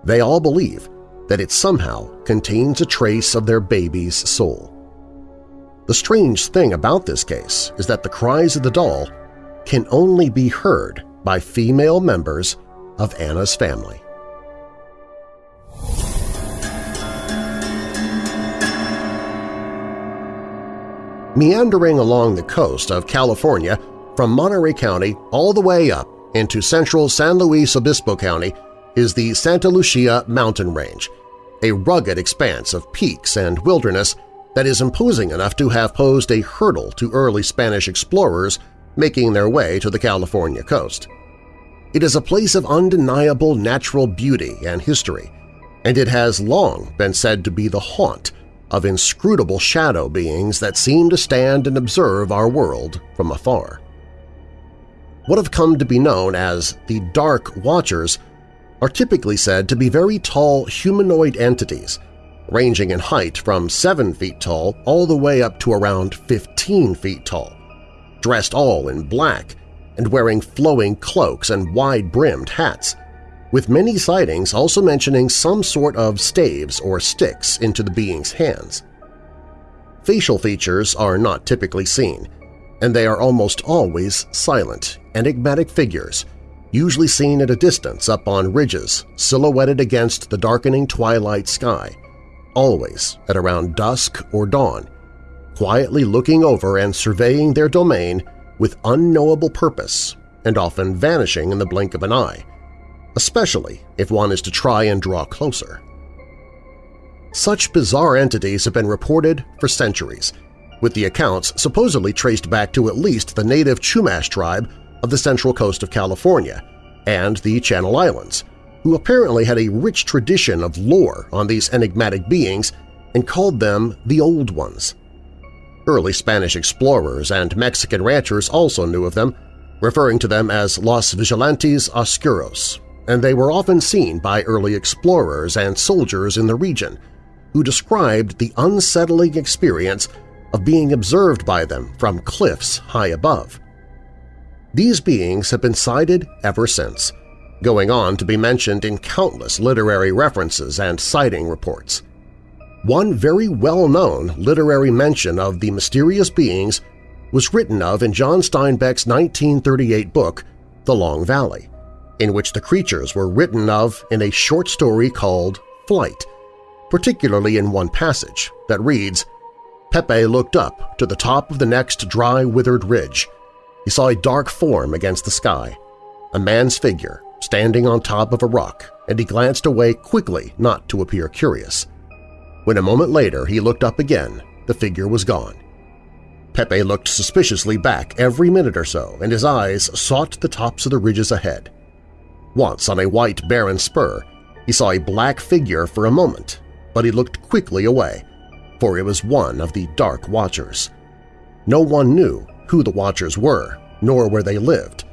They all believe that it somehow contains a trace of their baby's soul. The strange thing about this case is that the cries of the doll can only be heard by female members of Anna's family. Meandering along the coast of California from Monterey County all the way up into central San Luis Obispo County is the Santa Lucia mountain range, a rugged expanse of peaks and wilderness that is imposing enough to have posed a hurdle to early Spanish explorers making their way to the California coast. It is a place of undeniable natural beauty and history, and it has long been said to be the haunt of inscrutable shadow beings that seem to stand and observe our world from afar. What have come to be known as the Dark Watchers are typically said to be very tall humanoid entities, ranging in height from 7 feet tall all the way up to around 15 feet tall, dressed all in black and wearing flowing cloaks and wide-brimmed hats – with many sightings also mentioning some sort of staves or sticks into the being's hands. Facial features are not typically seen, and they are almost always silent, enigmatic figures, usually seen at a distance up on ridges silhouetted against the darkening twilight sky, always at around dusk or dawn, quietly looking over and surveying their domain with unknowable purpose and often vanishing in the blink of an eye, especially if one is to try and draw closer. Such bizarre entities have been reported for centuries, with the accounts supposedly traced back to at least the native Chumash tribe of the central coast of California and the Channel Islands, who apparently had a rich tradition of lore on these enigmatic beings and called them the Old Ones. Early Spanish explorers and Mexican ranchers also knew of them, referring to them as Los Vigilantes Oscuros, and they were often seen by early explorers and soldiers in the region, who described the unsettling experience of being observed by them from cliffs high above. These beings have been sighted ever since, going on to be mentioned in countless literary references and sighting reports. One very well-known literary mention of the mysterious beings was written of in John Steinbeck's 1938 book, The Long Valley in which the creatures were written of in a short story called Flight, particularly in one passage that reads, Pepe looked up to the top of the next dry, withered ridge. He saw a dark form against the sky, a man's figure standing on top of a rock, and he glanced away quickly not to appear curious. When a moment later he looked up again, the figure was gone. Pepe looked suspiciously back every minute or so, and his eyes sought the tops of the ridges ahead. Once on a white barren spur, he saw a black figure for a moment, but he looked quickly away, for it was one of the Dark Watchers. No one knew who the Watchers were, nor where they lived,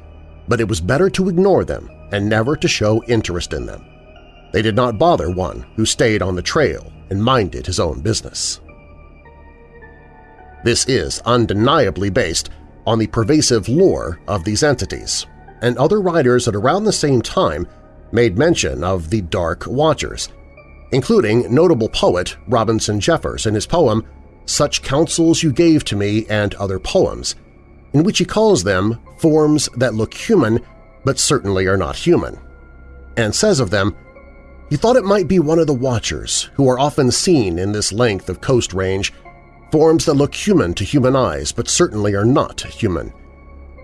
but it was better to ignore them and never to show interest in them. They did not bother one who stayed on the trail and minded his own business. This is undeniably based on the pervasive lore of these entities, and other writers at around the same time made mention of the Dark Watchers, including notable poet Robinson Jeffers in his poem Such Counsels You Gave to Me and Other Poems, in which he calls them forms that look human but certainly are not human, and says of them, he thought it might be one of the Watchers who are often seen in this length of coast range, forms that look human to human eyes but certainly are not human.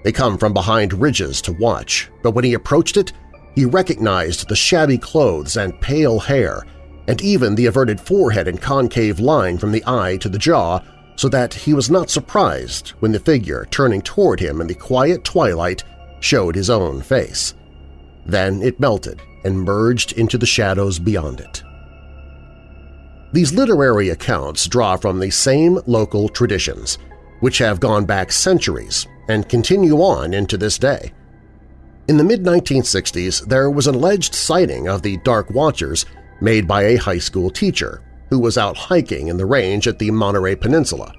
They come from behind ridges to watch, but when he approached it, he recognized the shabby clothes and pale hair, and even the averted forehead and concave line from the eye to the jaw, so that he was not surprised when the figure turning toward him in the quiet twilight showed his own face. Then it melted and merged into the shadows beyond it. These literary accounts draw from the same local traditions, which have gone back centuries and continue on into this day. In the mid-1960s, there was an alleged sighting of the Dark Watchers made by a high school teacher who was out hiking in the range at the Monterey Peninsula.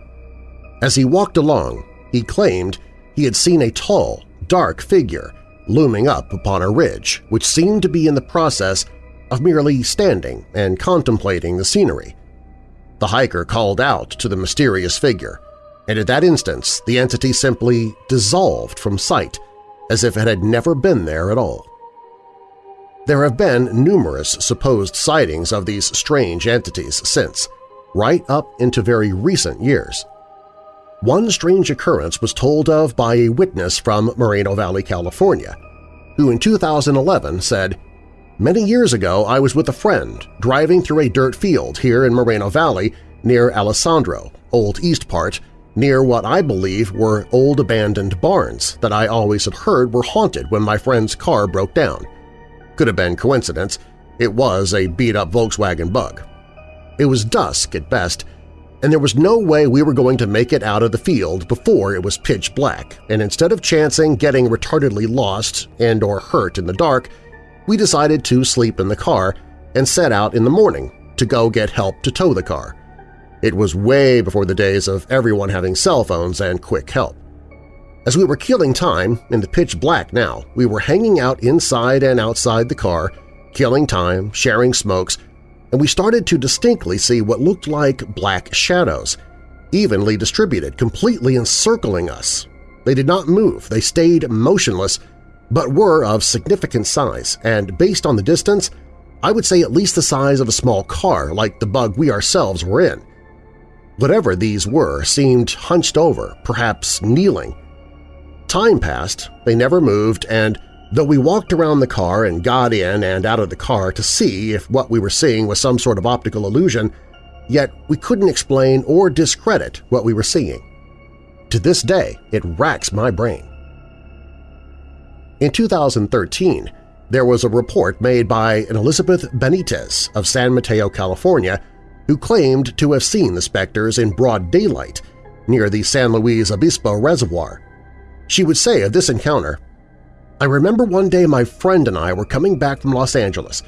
As he walked along, he claimed he had seen a tall, dark figure looming up upon a ridge which seemed to be in the process of merely standing and contemplating the scenery. The hiker called out to the mysterious figure, and at that instance the entity simply dissolved from sight as if it had never been there at all. There have been numerous supposed sightings of these strange entities since, right up into very recent years. One strange occurrence was told of by a witness from Moreno Valley, California, who in 2011 said, Many years ago I was with a friend driving through a dirt field here in Moreno Valley near Alessandro, Old East Part, near what I believe were old abandoned barns that I always had heard were haunted when my friend's car broke down. Could have been coincidence. It was a beat-up Volkswagen Bug. It was dusk at best, and there was no way we were going to make it out of the field before it was pitch black, and instead of chancing getting retardedly lost and or hurt in the dark, we decided to sleep in the car and set out in the morning to go get help to tow the car. It was way before the days of everyone having cell phones and quick help. As we were killing time in the pitch black now, we were hanging out inside and outside the car, killing time, sharing smokes, and we started to distinctly see what looked like black shadows, evenly distributed, completely encircling us. They did not move, they stayed motionless, but were of significant size, and based on the distance, I would say at least the size of a small car like the bug we ourselves were in. Whatever these were seemed hunched over, perhaps kneeling. Time passed, they never moved, and though we walked around the car and got in and out of the car to see if what we were seeing was some sort of optical illusion, yet we couldn't explain or discredit what we were seeing. To this day, it racks my brain. In 2013, there was a report made by an Elizabeth Benitez of San Mateo, California, who claimed to have seen the specters in broad daylight near the San Luis Obispo Reservoir. She would say of this encounter, I remember one day my friend and I were coming back from Los Angeles.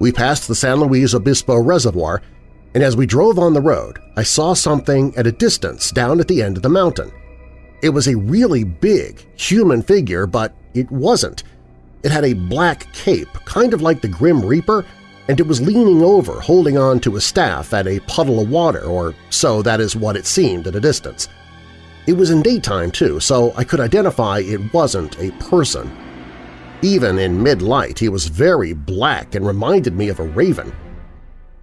We passed the San Luis Obispo Reservoir, and as we drove on the road, I saw something at a distance down at the end of the mountain. It was a really big, human figure, but it wasn't. It had a black cape, kind of like the Grim Reaper, and it was leaning over, holding on to a staff at a puddle of water, or so that is what it seemed at a distance. It was in daytime, too, so I could identify it wasn't a person. Even in mid-light, he was very black and reminded me of a raven.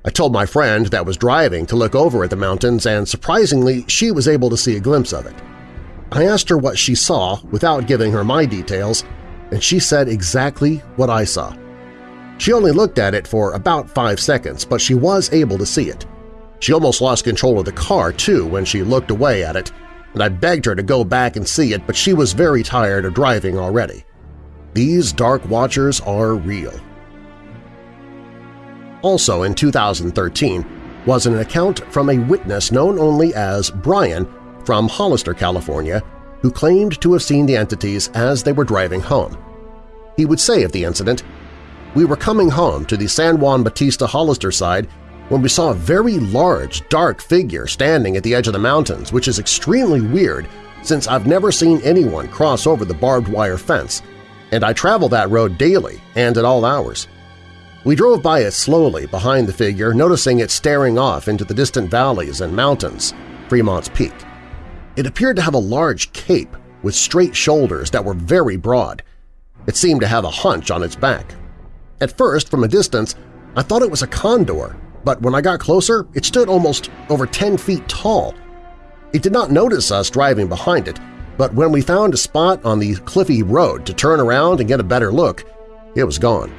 I told my friend that was driving to look over at the mountains, and surprisingly, she was able to see a glimpse of it. I asked her what she saw without giving her my details, and she said exactly what I saw. She only looked at it for about five seconds, but she was able to see it. She almost lost control of the car, too, when she looked away at it, and I begged her to go back and see it, but she was very tired of driving already. These Dark Watchers are real. Also in 2013 was an account from a witness known only as Brian from Hollister, California, who claimed to have seen the entities as they were driving home. He would say of the incident, We were coming home to the San Juan Bautista Hollister side when we saw a very large, dark figure standing at the edge of the mountains, which is extremely weird since I've never seen anyone cross over the barbed wire fence, and I travel that road daily and at all hours. We drove by it slowly behind the figure, noticing it staring off into the distant valleys and mountains, Fremont's Peak. It appeared to have a large cape with straight shoulders that were very broad. It seemed to have a hunch on its back. At first, from a distance, I thought it was a condor, but when I got closer, it stood almost over 10 feet tall. It did not notice us driving behind it, but when we found a spot on the cliffy road to turn around and get a better look, it was gone.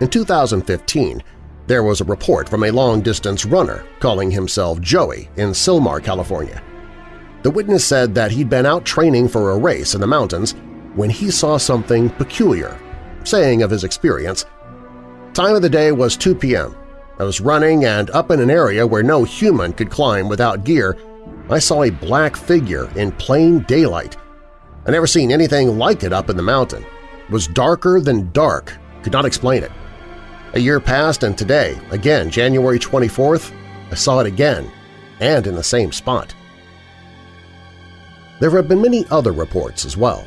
In 2015, there was a report from a long-distance runner calling himself Joey in Sylmar, California. The witness said that he'd been out training for a race in the mountains when he saw something peculiar, saying of his experience, Time of the day was 2 p.m. I was running and up in an area where no human could climb without gear, I saw a black figure in plain daylight. I never seen anything like it up in the mountain. It was darker than dark, could not explain it. A year passed and today, again January 24th, I saw it again, and in the same spot. There have been many other reports as well.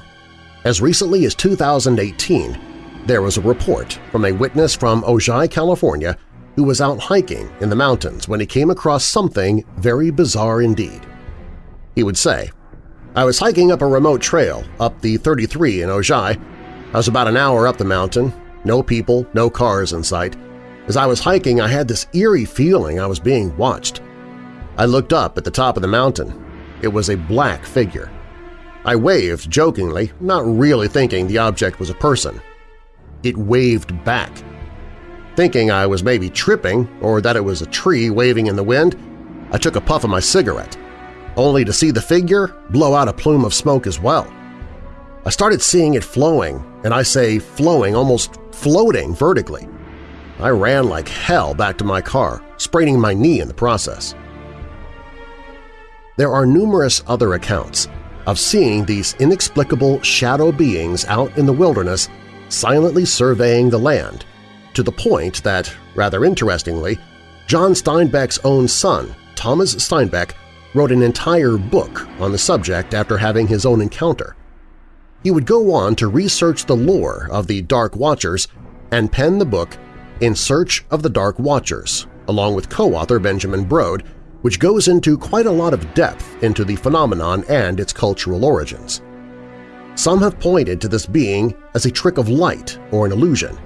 As recently as 2018, there was a report from a witness from Ojai, California who was out hiking in the mountains when he came across something very bizarre indeed. He would say, I was hiking up a remote trail up the 33 in Ojai. I was about an hour up the mountain, no people, no cars in sight. As I was hiking, I had this eerie feeling I was being watched. I looked up at the top of the mountain. It was a black figure. I waved jokingly, not really thinking the object was a person. It waved back. Thinking I was maybe tripping or that it was a tree waving in the wind, I took a puff of my cigarette, only to see the figure blow out a plume of smoke as well. I started seeing it flowing, and I say flowing, almost floating vertically. I ran like hell back to my car, spraining my knee in the process. There are numerous other accounts of seeing these inexplicable shadow beings out in the wilderness silently surveying the land, to the point that, rather interestingly, John Steinbeck's own son, Thomas Steinbeck, wrote an entire book on the subject after having his own encounter. He would go on to research the lore of the Dark Watchers and pen the book In Search of the Dark Watchers, along with co-author Benjamin Brode, which goes into quite a lot of depth into the phenomenon and its cultural origins. Some have pointed to this being as a trick of light or an illusion,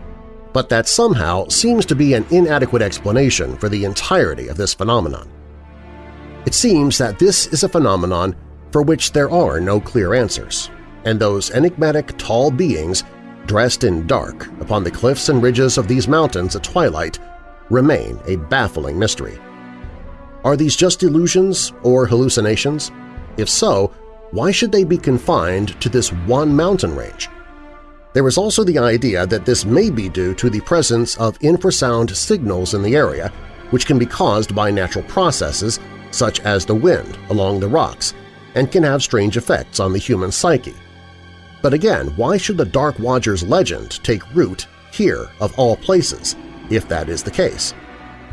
but that somehow seems to be an inadequate explanation for the entirety of this phenomenon. It seems that this is a phenomenon for which there are no clear answers, and those enigmatic tall beings dressed in dark upon the cliffs and ridges of these mountains at twilight remain a baffling mystery. Are these just illusions or hallucinations? If so, why should they be confined to this one mountain range? There is also the idea that this may be due to the presence of infrasound signals in the area, which can be caused by natural processes such as the wind along the rocks and can have strange effects on the human psyche. But again, why should the Dark Watchers legend take root here of all places, if that is the case?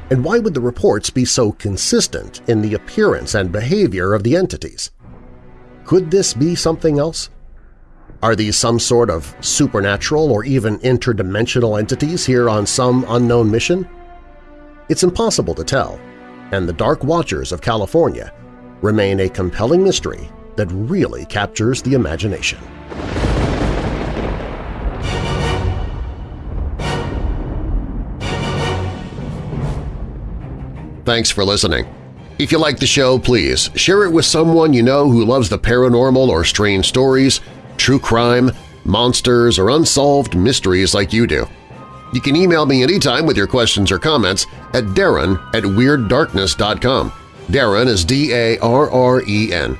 And why would the reports be so consistent in the appearance and behavior of the entities? Could this be something else? Are these some sort of supernatural or even interdimensional entities here on some unknown mission? It's impossible to tell, and the Dark Watchers of California remain a compelling mystery that really captures the imagination. Thanks for listening. If you like the show, please share it with someone you know who loves the paranormal or strange stories, true crime, monsters, or unsolved mysteries like you do. You can email me anytime with your questions or comments at darren at WeirdDarkness.com. Darren is D-A-R-R-E-N.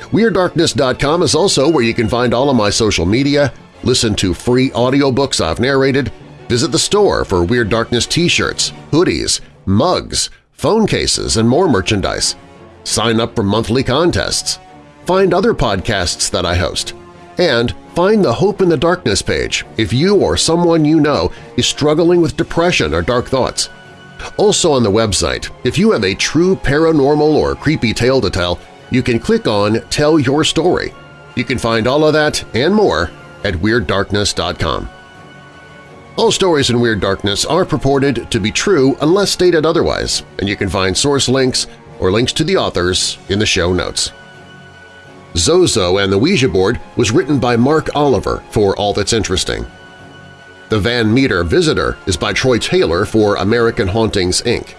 WeirdDarkness.com is also where you can find all of my social media, listen to free audiobooks I've narrated, visit the store for Weird Darkness t-shirts, hoodies, mugs, phone cases, and more merchandise. Sign up for monthly contests. Find other podcasts that I host. And Find the Hope in the Darkness page if you or someone you know is struggling with depression or dark thoughts. Also on the website, if you have a true paranormal or creepy tale to tell, you can click on Tell Your Story. You can find all of that and more at WeirdDarkness.com. All stories in Weird Darkness are purported to be true unless stated otherwise, and you can find source links or links to the authors in the show notes. Zozo and the Ouija board was written by Mark Oliver for All That's Interesting. The Van Meter Visitor is by Troy Taylor for American Hauntings, Inc.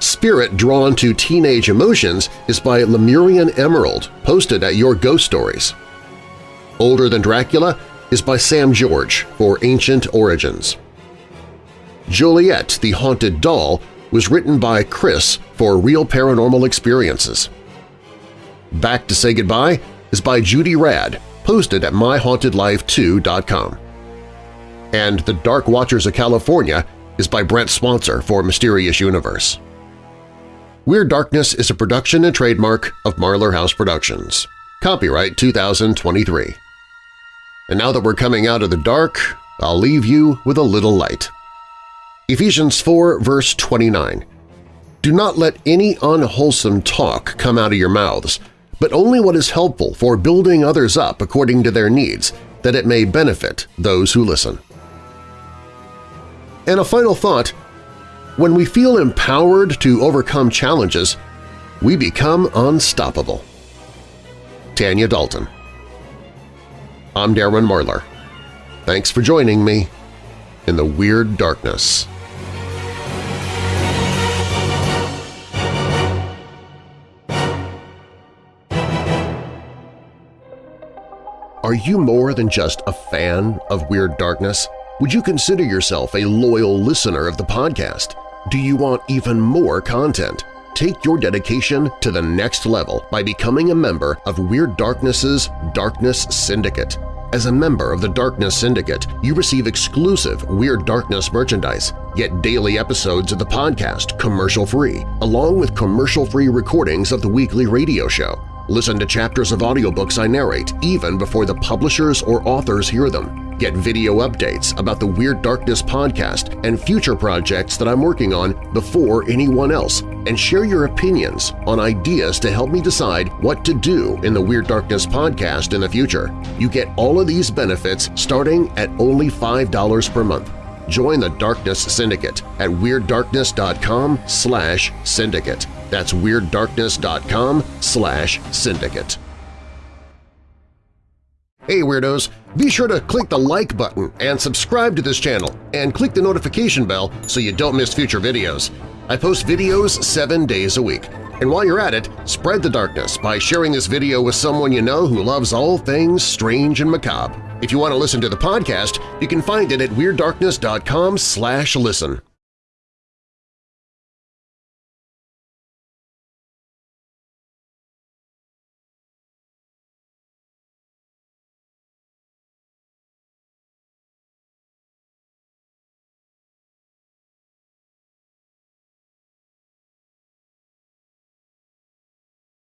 Spirit Drawn to Teenage Emotions is by Lemurian Emerald, posted at Your Ghost Stories. Older Than Dracula is by Sam George for Ancient Origins. Juliet, the Haunted Doll was written by Chris for Real Paranormal Experiences. Back to Say Goodbye is by Judy Rad, posted at myhauntedlifetoo.com. And The Dark Watchers of California is by Brent Swancer for Mysterious Universe. Weird Darkness is a production and trademark of Marlar House Productions. Copyright 2023. And now that we're coming out of the dark, I'll leave you with a little light. Ephesians 4 verse 29 Do not let any unwholesome talk come out of your mouths, but only what is helpful for building others up according to their needs, that it may benefit those who listen. And a final thought, when we feel empowered to overcome challenges, we become unstoppable. Tanya Dalton I'm Darren Marlar. Thanks for joining me in the Weird Darkness. Are you more than just a fan of Weird Darkness? Would you consider yourself a loyal listener of the podcast? Do you want even more content? Take your dedication to the next level by becoming a member of Weird Darkness's Darkness Syndicate. As a member of the Darkness Syndicate, you receive exclusive Weird Darkness merchandise, get daily episodes of the podcast commercial-free, along with commercial-free recordings of the weekly radio show. Listen to chapters of audiobooks I narrate even before the publishers or authors hear them. Get video updates about the Weird Darkness podcast and future projects that I'm working on before anyone else, and share your opinions on ideas to help me decide what to do in the Weird Darkness podcast in the future. You get all of these benefits starting at only $5 per month. Join the Darkness Syndicate at WeirdDarkness.com slash syndicate. That's WeirdDarkness.com slash syndicate. Hey Weirdos! Be sure to click the like button and subscribe to this channel, and click the notification bell so you don't miss future videos. I post videos seven days a week. And while you're at it, spread the darkness by sharing this video with someone you know who loves all things strange and macabre. If you want to listen to the podcast, you can find it at WeirdDarkness.com listen.